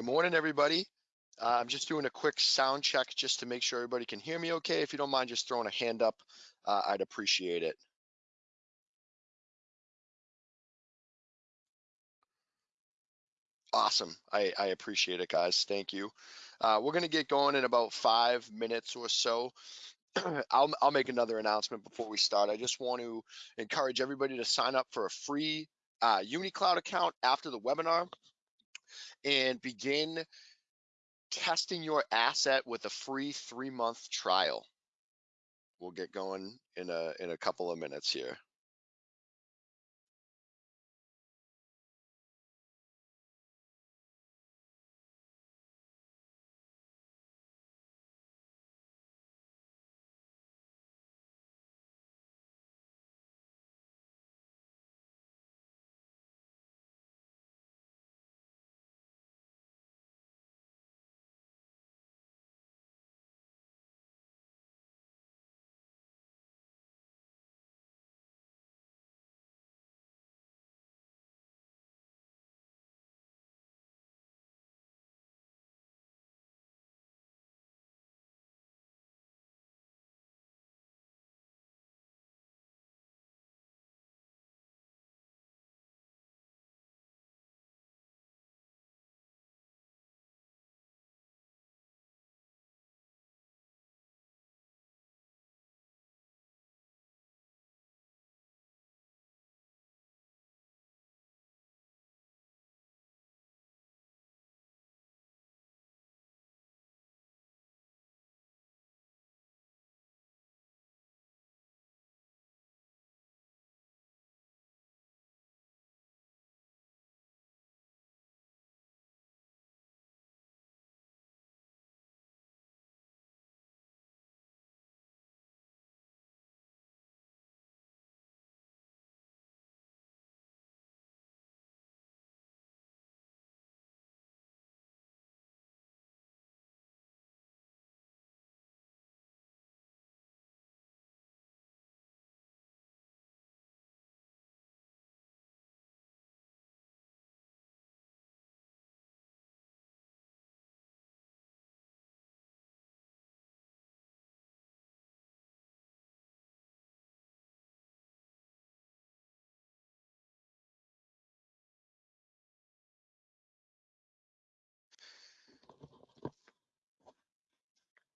Good morning, everybody. Uh, I'm just doing a quick sound check just to make sure everybody can hear me okay. If you don't mind just throwing a hand up, uh, I'd appreciate it. Awesome. I, I appreciate it, guys. Thank you. Uh, we're going to get going in about five minutes or so. I'll, I'll make another announcement before we start. I just want to encourage everybody to sign up for a free uh, UniCloud account after the webinar and begin testing your asset with a free three month trial. We'll get going in a in a couple of minutes here.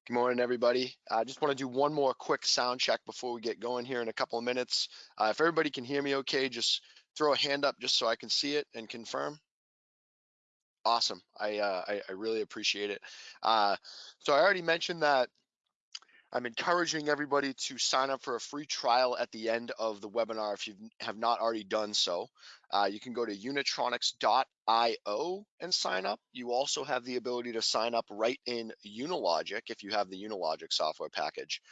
Good morning, everybody. I just want to do one more quick sound check before we get going here in a couple of minutes. Uh, if everybody can hear me okay, just throw a hand up just so I can see it and confirm. Awesome. I, uh, I, I, really appreciate it. Uh, so I already mentioned that I'm encouraging everybody to sign up for a free trial at the end of the webinar if you have not already done so. Uh, you can go to unitronics.io and sign up. You also have the ability to sign up right in Unilogic if you have the Unilogic software package.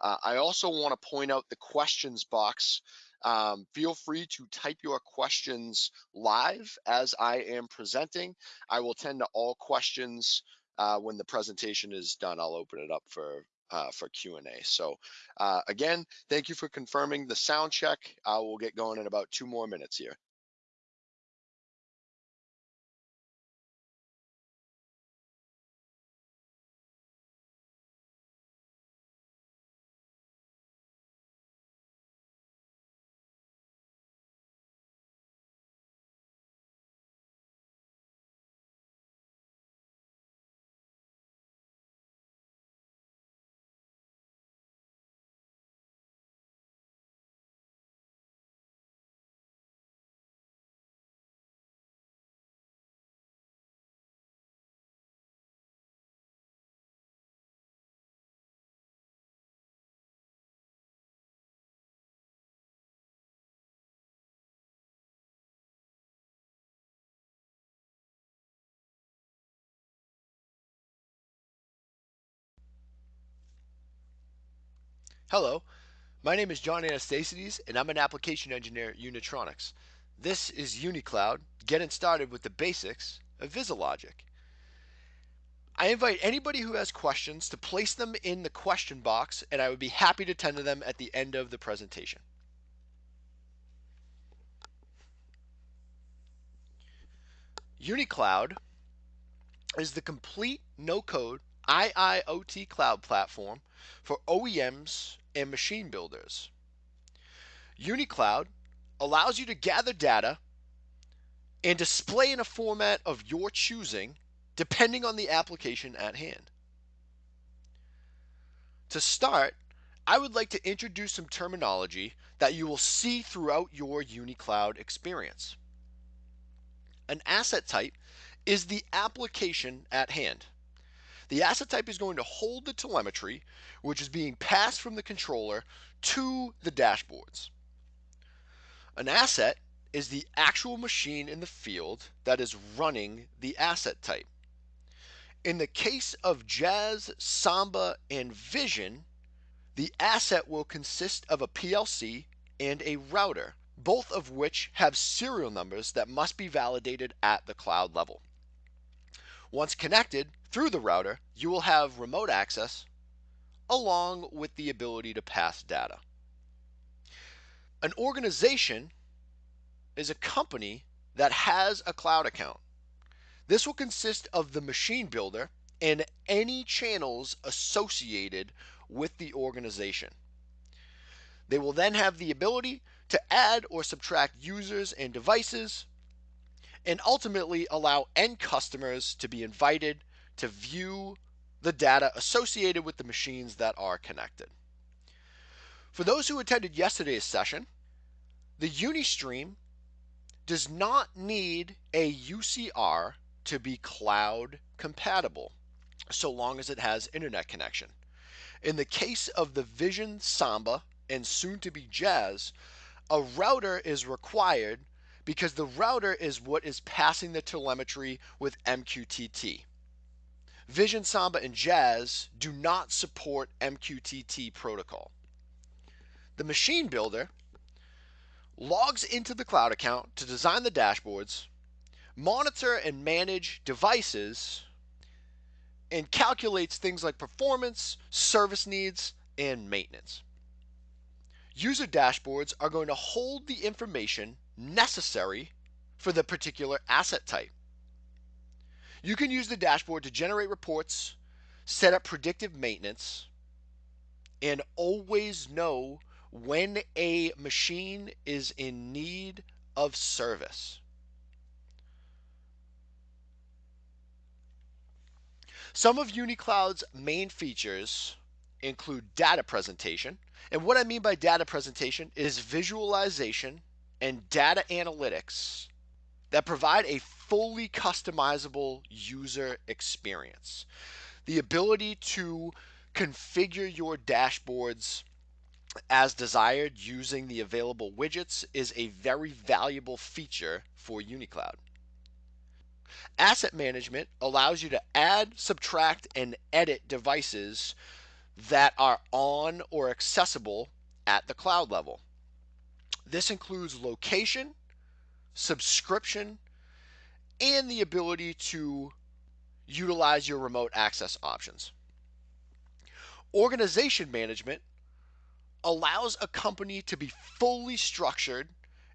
Uh, I also want to point out the questions box. Um, feel free to type your questions live as I am presenting. I will tend to all questions uh, when the presentation is done. I'll open it up for uh, for Q&A. So uh, again, thank you for confirming the sound check. Uh, we'll get going in about two more minutes here. Hello, my name is John Anastasides and I'm an application engineer at Unitronics. This is UniCloud, getting started with the basics of VisiLogic. I invite anybody who has questions to place them in the question box and I would be happy to tend to them at the end of the presentation. UniCloud is the complete no code IIoT cloud platform for OEMs and machine builders. UniCloud allows you to gather data and display in a format of your choosing depending on the application at hand. To start, I would like to introduce some terminology that you will see throughout your UniCloud experience. An asset type is the application at hand. The asset type is going to hold the telemetry, which is being passed from the controller to the dashboards. An asset is the actual machine in the field that is running the asset type. In the case of Jazz, Samba, and Vision, the asset will consist of a PLC and a router, both of which have serial numbers that must be validated at the cloud level. Once connected through the router, you will have remote access along with the ability to pass data. An organization is a company that has a cloud account. This will consist of the machine builder and any channels associated with the organization. They will then have the ability to add or subtract users and devices, and ultimately allow end customers to be invited to view the data associated with the machines that are connected. For those who attended yesterday's session, the Unistream does not need a UCR to be cloud compatible so long as it has internet connection. In the case of the Vision Samba and soon to be Jazz, a router is required because the router is what is passing the telemetry with MQTT. Vision Samba and Jazz do not support MQTT protocol. The machine builder logs into the cloud account to design the dashboards, monitor and manage devices, and calculates things like performance, service needs, and maintenance. User dashboards are going to hold the information necessary for the particular asset type. You can use the dashboard to generate reports, set up predictive maintenance, and always know when a machine is in need of service. Some of UniCloud's main features include data presentation. And what I mean by data presentation is visualization and data analytics that provide a fully customizable user experience. The ability to configure your dashboards as desired using the available widgets is a very valuable feature for UniCloud. Asset management allows you to add, subtract, and edit devices that are on or accessible at the cloud level. This includes location, subscription, and the ability to utilize your remote access options. Organization management allows a company to be fully structured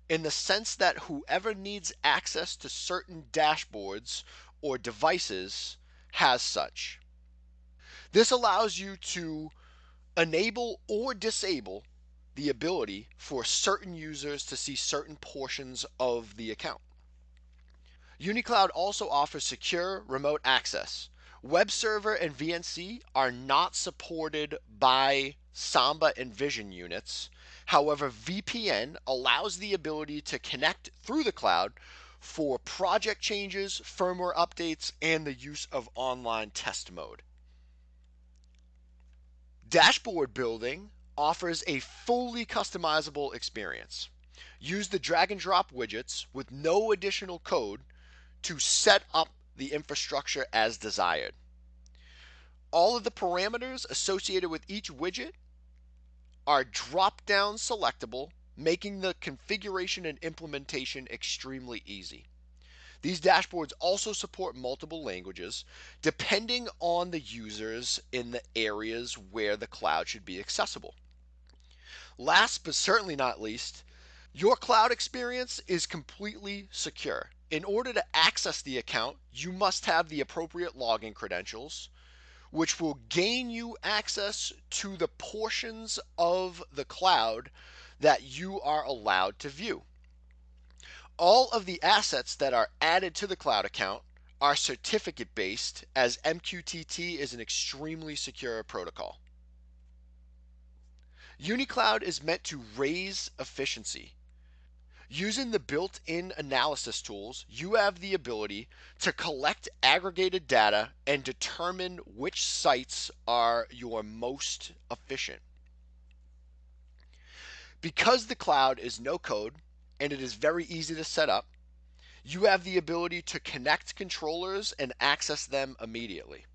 in the sense that whoever needs access to certain dashboards or devices has such. This allows you to enable or disable the ability for certain users to see certain portions of the account. UniCloud also offers secure remote access. Web server and VNC are not supported by Samba and Vision units. However, VPN allows the ability to connect through the cloud for project changes, firmware updates, and the use of online test mode. Dashboard building offers a fully customizable experience. Use the drag and drop widgets with no additional code to set up the infrastructure as desired. All of the parameters associated with each widget are drop down selectable, making the configuration and implementation extremely easy. These dashboards also support multiple languages depending on the users in the areas where the cloud should be accessible. Last but certainly not least, your cloud experience is completely secure. in order to access the account, you must have the appropriate login credentials, which will gain you access to the portions of the cloud that you are allowed to view. All of the assets that are added to the cloud account are certificate based, as MQTT is an extremely secure protocol. UniCloud is meant to raise efficiency Using the built-in analysis tools, you have the ability to collect aggregated data and determine which sites are your most efficient. Because the cloud is no code and it is very easy to set up, you have the ability to connect controllers and access them immediately.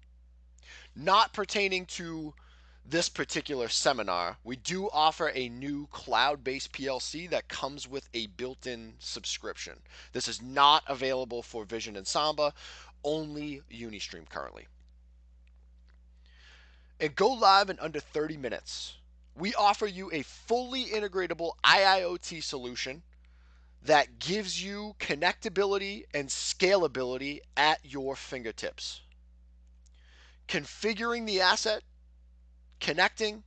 Not pertaining to this particular seminar, we do offer a new cloud based PLC that comes with a built in subscription. This is not available for Vision and Samba, only Unistream currently. And go live in under 30 minutes. We offer you a fully integratable IIoT solution that gives you connectability and scalability at your fingertips. Configuring the asset connecting,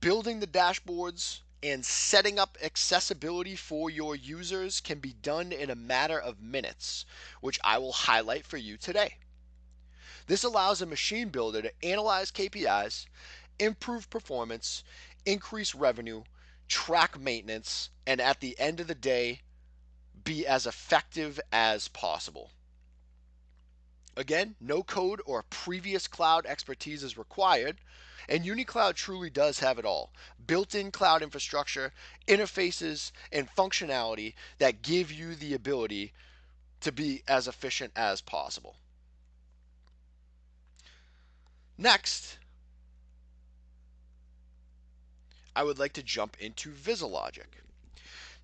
building the dashboards, and setting up accessibility for your users can be done in a matter of minutes, which I will highlight for you today. This allows a machine builder to analyze KPIs, improve performance, increase revenue, track maintenance, and at the end of the day, be as effective as possible. Again, no code or previous cloud expertise is required, and UniCloud truly does have it all built in cloud infrastructure, interfaces, and functionality that give you the ability to be as efficient as possible. Next, I would like to jump into VisiLogic.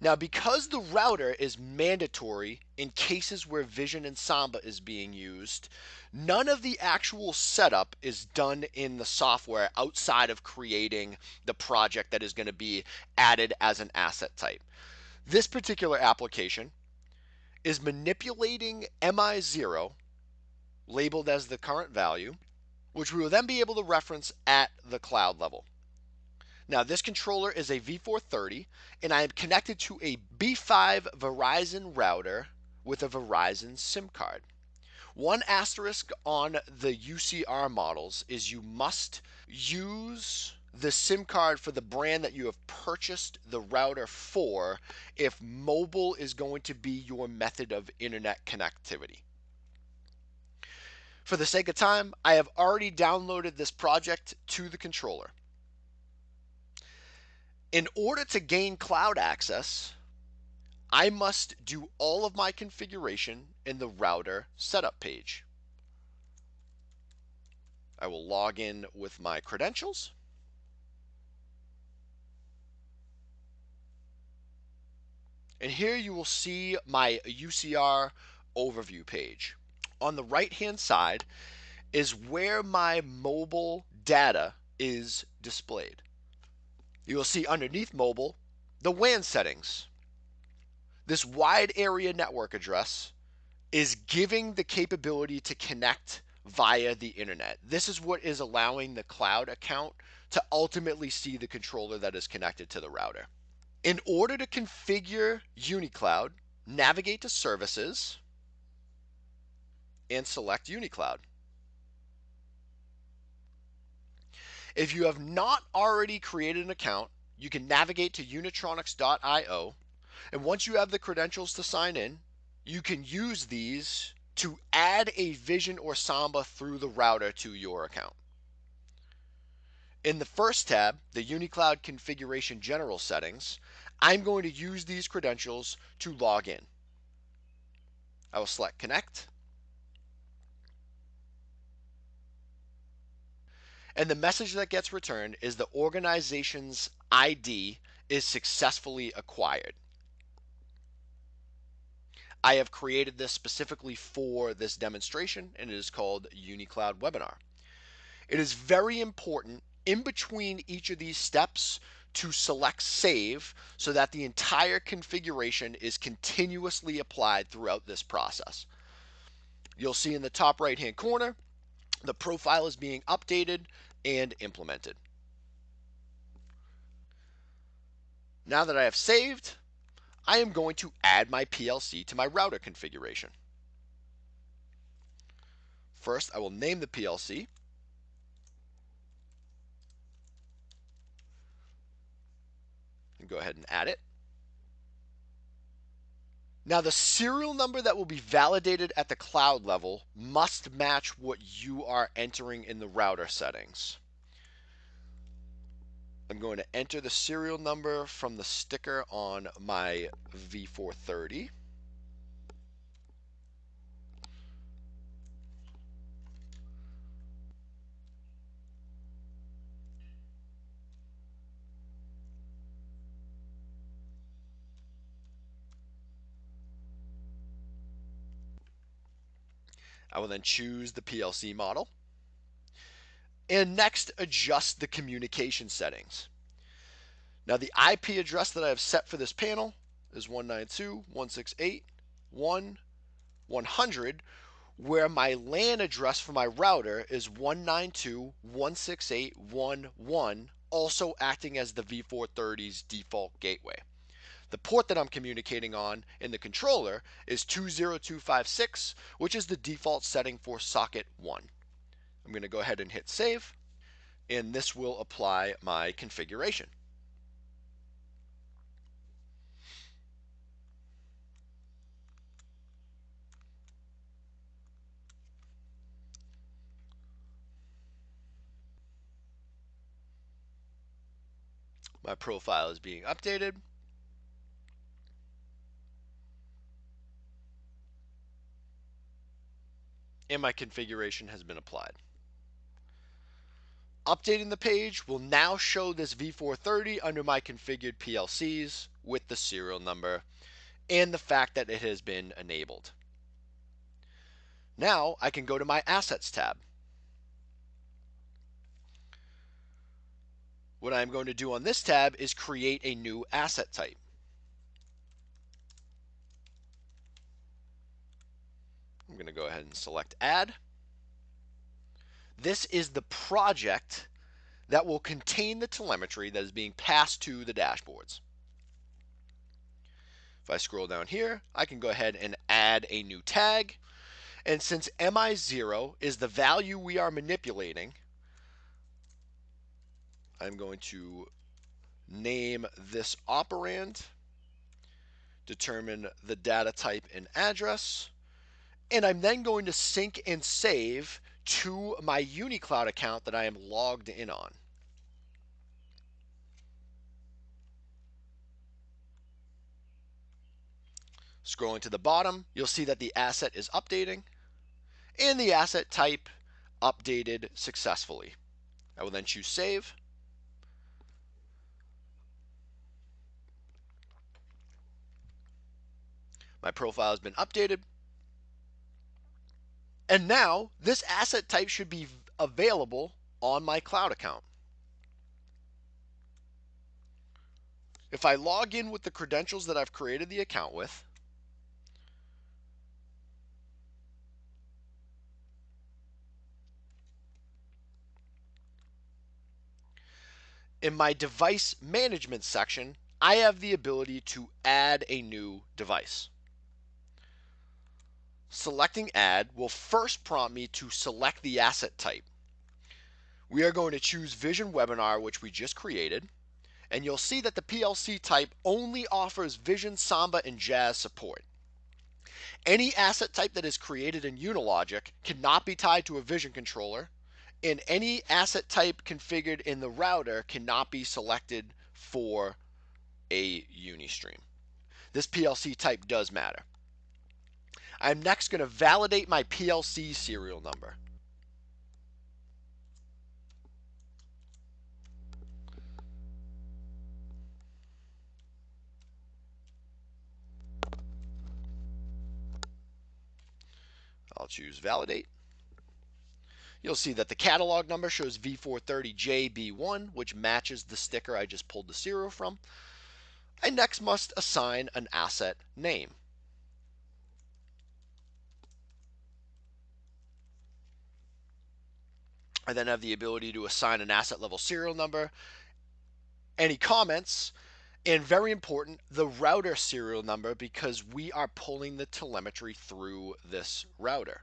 Now, because the router is mandatory in cases where Vision and Samba is being used, none of the actual setup is done in the software outside of creating the project that is going to be added as an asset type. This particular application is manipulating MI0, labeled as the current value, which we will then be able to reference at the cloud level. Now this controller is a V430 and I am connected to a B5 Verizon router with a Verizon SIM card. One asterisk on the UCR models is you must use the SIM card for the brand that you have purchased the router for if mobile is going to be your method of internet connectivity. For the sake of time, I have already downloaded this project to the controller. In order to gain cloud access, I must do all of my configuration in the router setup page. I will log in with my credentials. And here you will see my UCR overview page. On the right hand side is where my mobile data is displayed you will see underneath mobile the WAN settings. This wide area network address is giving the capability to connect via the internet. This is what is allowing the cloud account to ultimately see the controller that is connected to the router. In order to configure UniCloud, navigate to Services and select UniCloud. If you have not already created an account, you can navigate to unitronics.io. And once you have the credentials to sign in, you can use these to add a Vision or Samba through the router to your account. In the first tab, the UniCloud Configuration General Settings, I'm going to use these credentials to log in. I will select Connect. And the message that gets returned is the organization's ID is successfully acquired. I have created this specifically for this demonstration and it is called UniCloud Webinar. It is very important in between each of these steps to select save so that the entire configuration is continuously applied throughout this process. You'll see in the top right hand corner, the profile is being updated and implemented. Now that I have saved, I am going to add my PLC to my router configuration. First, I will name the PLC. And go ahead and add it. Now, the serial number that will be validated at the cloud level must match what you are entering in the router settings. I'm going to enter the serial number from the sticker on my V430. I will then choose the PLC model and next adjust the communication settings. Now the IP address that I have set for this panel is 192.168.1.100 where my LAN address for my router is 192.168.1.1 also acting as the V430's default gateway. The port that I'm communicating on in the controller is 20256, which is the default setting for socket 1. I'm going to go ahead and hit save, and this will apply my configuration. My profile is being updated. And my configuration has been applied. Updating the page will now show this V430 under my configured PLCs with the serial number and the fact that it has been enabled. Now I can go to my Assets tab. What I'm going to do on this tab is create a new asset type. Going to go ahead and select Add. This is the project that will contain the telemetry that is being passed to the dashboards. If I scroll down here, I can go ahead and add a new tag. And since MI0 is the value we are manipulating, I'm going to name this operand, determine the data type and address, and I'm then going to sync and save to my UniCloud account that I am logged in on. Scrolling to the bottom, you'll see that the asset is updating and the asset type updated successfully. I will then choose save. My profile has been updated. And now this asset type should be available on my cloud account. If I log in with the credentials that I've created the account with, in my device management section, I have the ability to add a new device. Selecting add will first prompt me to select the asset type. We are going to choose Vision Webinar, which we just created, and you'll see that the PLC type only offers Vision, Samba, and Jazz support. Any asset type that is created in Unilogic cannot be tied to a Vision controller, and any asset type configured in the router cannot be selected for a Unistream. This PLC type does matter. I'm next going to validate my PLC serial number. I'll choose validate. You'll see that the catalog number shows V430JB1, which matches the sticker I just pulled the serial from. I next must assign an asset name. I then have the ability to assign an asset level serial number, any comments, and very important, the router serial number because we are pulling the telemetry through this router.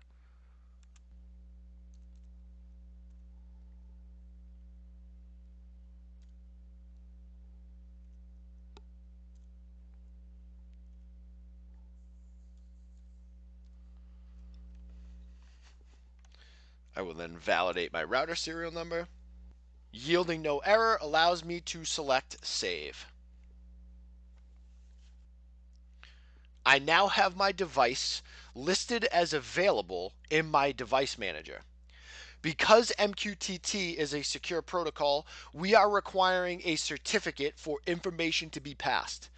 I will then validate my router serial number. Yielding no error allows me to select save. I now have my device listed as available in my device manager. Because MQTT is a secure protocol, we are requiring a certificate for information to be passed.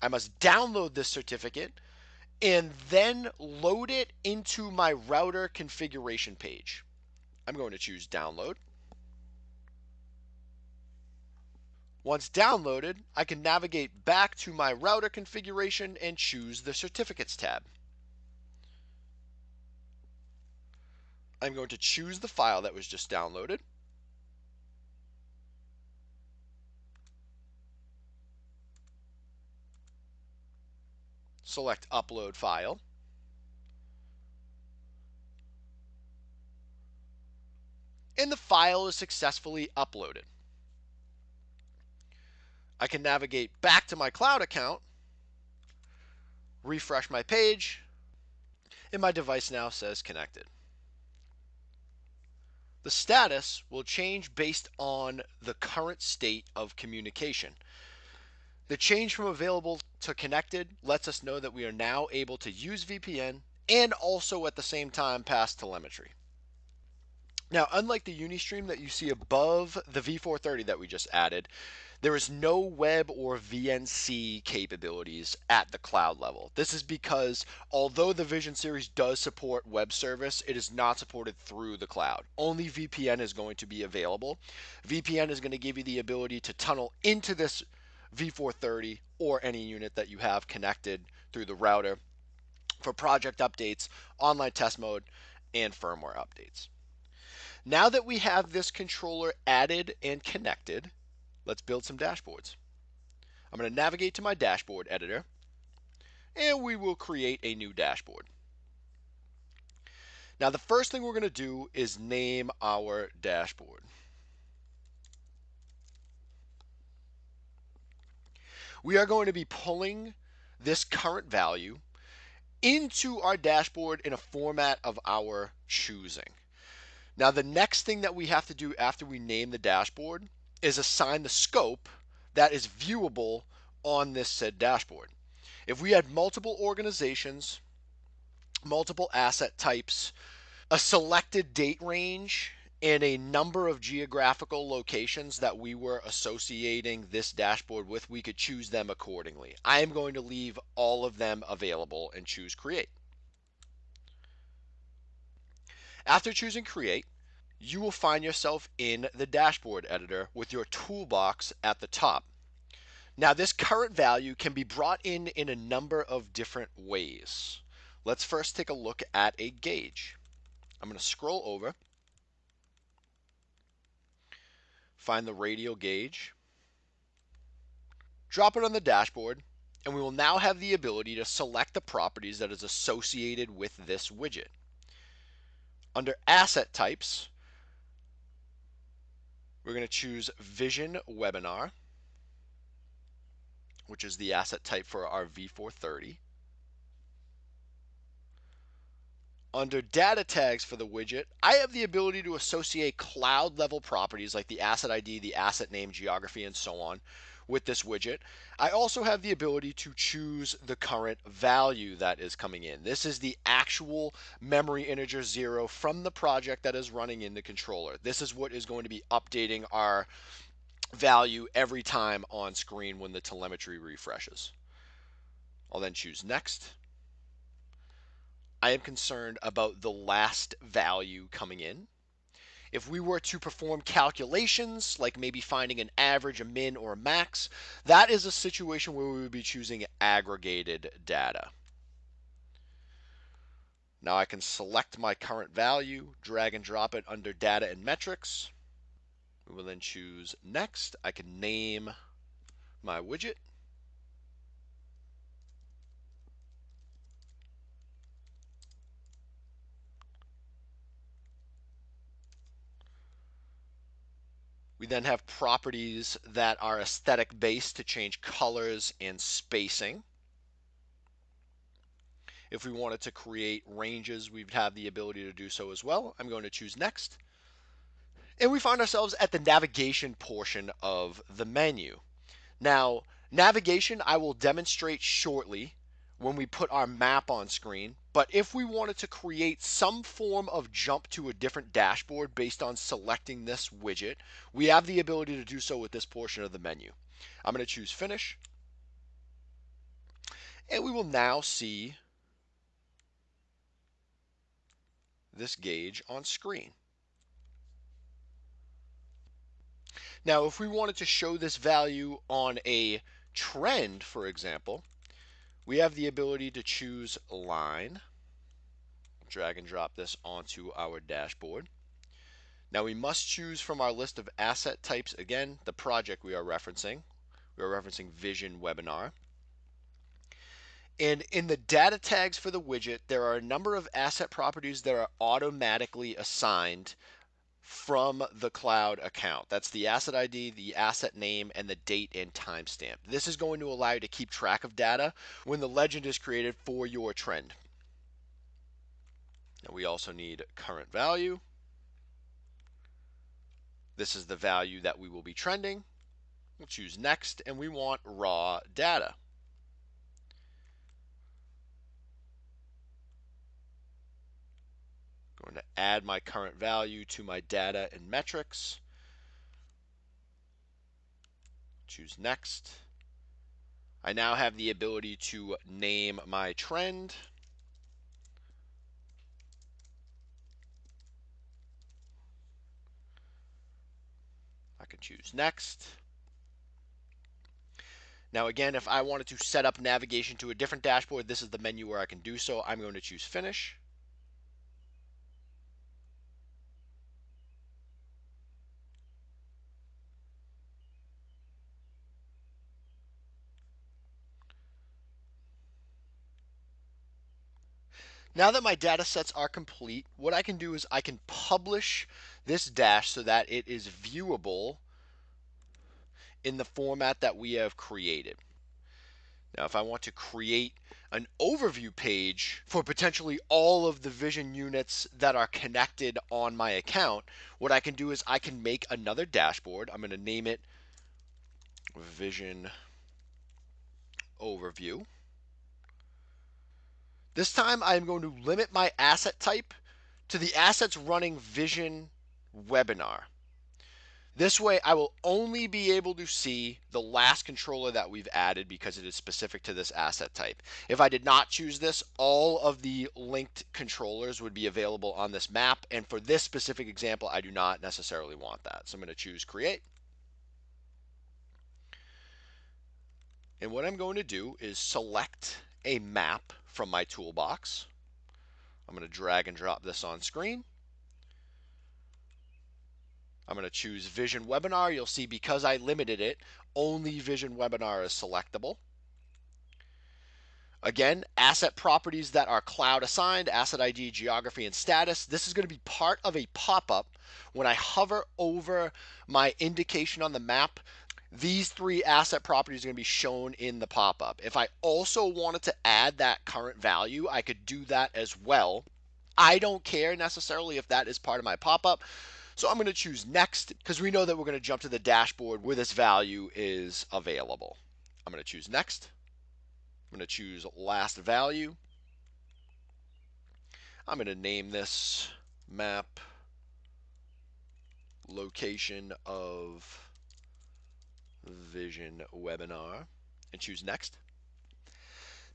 I must download this certificate and then load it into my router configuration page. I'm going to choose download. Once downloaded, I can navigate back to my router configuration and choose the certificates tab. I'm going to choose the file that was just downloaded. Select upload file. And the file is successfully uploaded. I can navigate back to my cloud account, refresh my page, and my device now says connected. The status will change based on the current state of communication. The change from available to connected lets us know that we are now able to use VPN and also at the same time pass telemetry. Now, unlike the Unistream that you see above the V430 that we just added, there is no web or VNC capabilities at the cloud level. This is because although the Vision series does support web service, it is not supported through the cloud. Only VPN is going to be available. VPN is going to give you the ability to tunnel into this V430 or any unit that you have connected through the router for project updates, online test mode, and firmware updates. Now that we have this controller added and connected, let's build some dashboards. I'm going to navigate to my dashboard editor and we will create a new dashboard. Now the first thing we're going to do is name our dashboard. We are going to be pulling this current value into our dashboard in a format of our choosing. Now, the next thing that we have to do after we name the dashboard is assign the scope that is viewable on this said dashboard. If we had multiple organizations, multiple asset types, a selected date range, and a number of geographical locations that we were associating this dashboard with, we could choose them accordingly. I am going to leave all of them available and choose create. After choosing create, you will find yourself in the dashboard editor with your toolbox at the top. Now this current value can be brought in in a number of different ways. Let's first take a look at a gauge. I'm going to scroll over, find the radial gauge, drop it on the dashboard, and we will now have the ability to select the properties that is associated with this widget. Under asset types, we're going to choose Vision Webinar, which is the asset type for our V430. Under data tags for the widget, I have the ability to associate cloud level properties like the asset ID, the asset name, geography, and so on with this widget. I also have the ability to choose the current value that is coming in. This is the actual memory integer zero from the project that is running in the controller. This is what is going to be updating our value every time on screen when the telemetry refreshes. I'll then choose next. I am concerned about the last value coming in. If we were to perform calculations, like maybe finding an average, a min, or a max, that is a situation where we would be choosing aggregated data. Now I can select my current value, drag and drop it under data and metrics. We will then choose next. I can name my widget. We then have properties that are aesthetic based to change colors and spacing. If we wanted to create ranges, we'd have the ability to do so as well. I'm going to choose next. And we find ourselves at the navigation portion of the menu. Now, navigation I will demonstrate shortly when we put our map on screen. But if we wanted to create some form of jump to a different dashboard based on selecting this widget, we have the ability to do so with this portion of the menu. I'm going to choose finish. And we will now see this gauge on screen. Now, if we wanted to show this value on a trend, for example, we have the ability to choose line, drag and drop this onto our dashboard. Now we must choose from our list of asset types, again, the project we are referencing. We are referencing Vision Webinar. And in the data tags for the widget, there are a number of asset properties that are automatically assigned from the cloud account. That's the asset ID, the asset name, and the date and timestamp. This is going to allow you to keep track of data when the legend is created for your trend. Now we also need current value. This is the value that we will be trending. We'll choose next and we want raw data. Going to add my current value to my data and metrics. Choose next. I now have the ability to name my trend. I can choose next. Now again, if I wanted to set up navigation to a different dashboard, this is the menu where I can do so. I'm going to choose finish. Now that my data sets are complete, what I can do is I can publish this dash so that it is viewable in the format that we have created. Now, if I want to create an overview page for potentially all of the vision units that are connected on my account, what I can do is I can make another dashboard. I'm going to name it Vision Overview. This time I'm going to limit my asset type to the assets running Vision Webinar. This way I will only be able to see the last controller that we've added because it is specific to this asset type. If I did not choose this, all of the linked controllers would be available on this map. And for this specific example, I do not necessarily want that. So I'm going to choose create. And what I'm going to do is select a map from my toolbox. I'm going to drag and drop this on screen. I'm going to choose Vision Webinar. You'll see because I limited it, only Vision Webinar is selectable. Again, asset properties that are cloud assigned, asset ID, geography, and status. This is going to be part of a pop-up when I hover over my indication on the map these three asset properties are going to be shown in the pop-up. If I also wanted to add that current value, I could do that as well. I don't care necessarily if that is part of my pop-up. So I'm going to choose next because we know that we're going to jump to the dashboard where this value is available. I'm going to choose next. I'm going to choose last value. I'm going to name this map location of Vision webinar and choose next.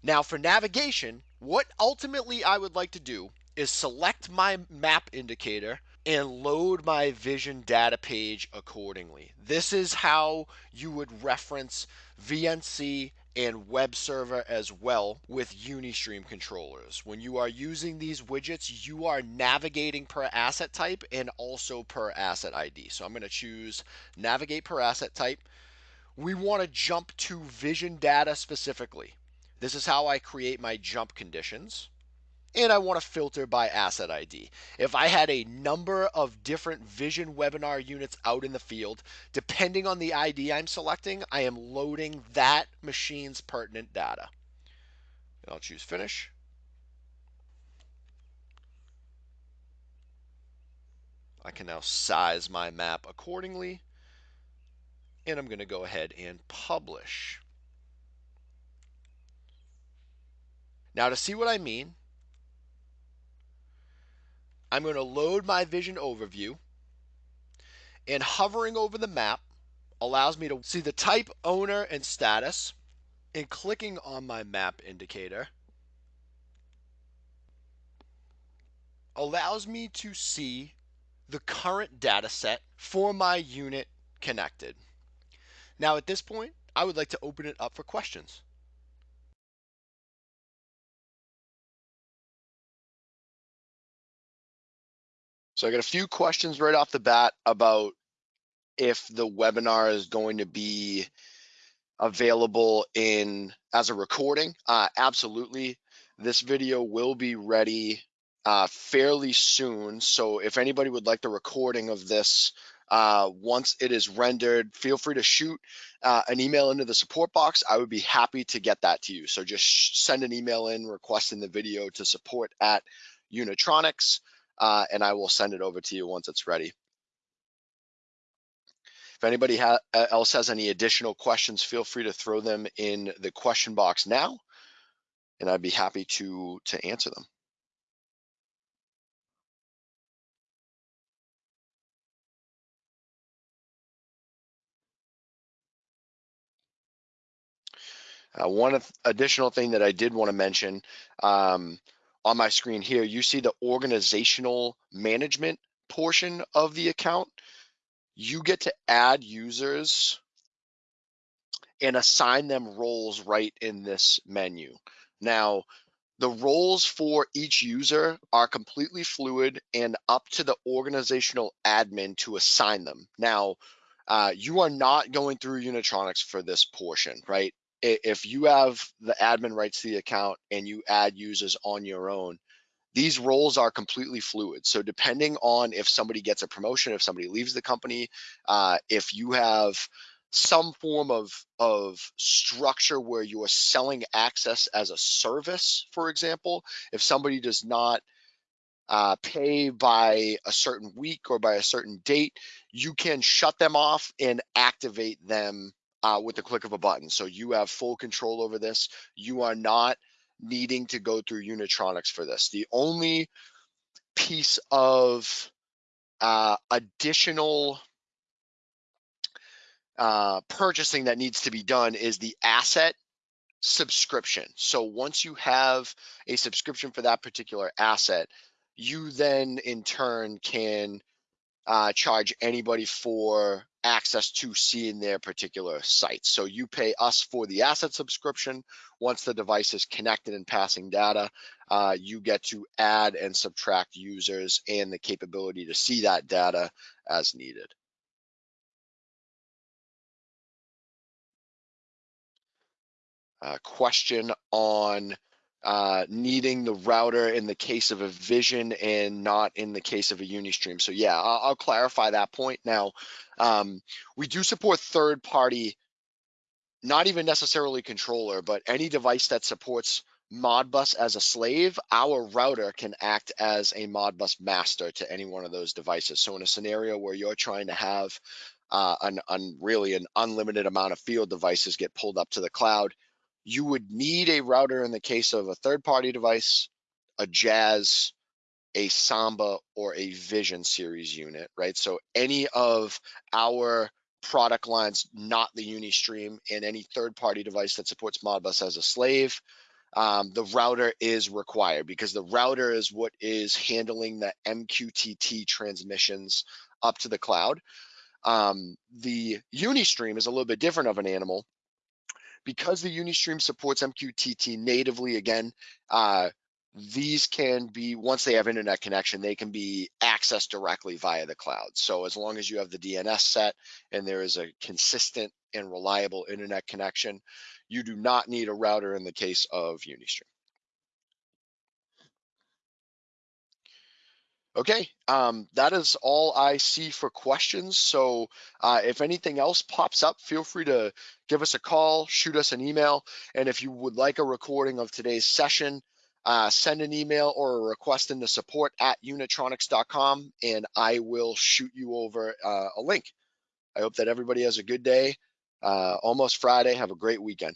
Now for navigation, what ultimately I would like to do is select my map indicator and load my vision data page accordingly. This is how you would reference VNC and web server as well with Unistream controllers. When you are using these widgets, you are navigating per asset type and also per asset ID. So I'm going to choose navigate per asset type. We want to jump to vision data specifically. This is how I create my jump conditions and I want to filter by asset ID. If I had a number of different Vision webinar units out in the field, depending on the ID I'm selecting, I am loading that machine's pertinent data. And I'll choose finish. I can now size my map accordingly. And I'm going to go ahead and publish. Now to see what I mean, I'm going to load my vision overview and hovering over the map allows me to see the type, owner, and status. And clicking on my map indicator allows me to see the current data set for my unit connected. Now at this point, I would like to open it up for questions. So I got a few questions right off the bat about if the webinar is going to be available in as a recording. Uh, absolutely. This video will be ready uh, fairly soon. So if anybody would like the recording of this, uh, once it is rendered, feel free to shoot uh, an email into the support box. I would be happy to get that to you. So just send an email in requesting the video to support at Unitronics uh, and I will send it over to you once it's ready. If anybody ha else has any additional questions, feel free to throw them in the question box now, and I'd be happy to, to answer them. Uh, one additional thing that I did want to mention, um, on my screen here, you see the organizational management portion of the account. You get to add users and assign them roles right in this menu. Now, the roles for each user are completely fluid and up to the organizational admin to assign them. Now, uh, you are not going through Unitronics for this portion, right? If you have the admin rights to the account and you add users on your own, these roles are completely fluid. So depending on if somebody gets a promotion, if somebody leaves the company, uh, if you have some form of of structure where you are selling access as a service, for example, if somebody does not uh, pay by a certain week or by a certain date, you can shut them off and activate them uh, with the click of a button. So you have full control over this. You are not needing to go through Unitronics for this. The only piece of uh, additional uh, purchasing that needs to be done is the asset subscription. So once you have a subscription for that particular asset, you then in turn can uh, charge anybody for access to seeing their particular sites. So you pay us for the asset subscription. Once the device is connected and passing data, uh, you get to add and subtract users and the capability to see that data as needed. Uh, question on uh, needing the router in the case of a Vision and not in the case of a Unistream. So yeah, I'll, I'll clarify that point. Now, um, we do support third party, not even necessarily controller, but any device that supports Modbus as a slave, our router can act as a Modbus master to any one of those devices. So in a scenario where you're trying to have uh, an, an really an unlimited amount of field devices get pulled up to the cloud, you would need a router in the case of a third party device, a Jazz, a Samba, or a Vision series unit, right? So any of our product lines, not the Unistream, and any third party device that supports Modbus as a slave, um, the router is required because the router is what is handling the MQTT transmissions up to the cloud. Um, the Unistream is a little bit different of an animal because the Unistream supports MQTT natively again, uh, these can be, once they have internet connection, they can be accessed directly via the cloud. So as long as you have the DNS set and there is a consistent and reliable internet connection, you do not need a router in the case of Unistream. Okay, um, that is all I see for questions. So uh, if anything else pops up, feel free to give us a call, shoot us an email. And if you would like a recording of today's session, uh, send an email or a request in the support at unitronics.com and I will shoot you over uh, a link. I hope that everybody has a good day. Uh, almost Friday. Have a great weekend.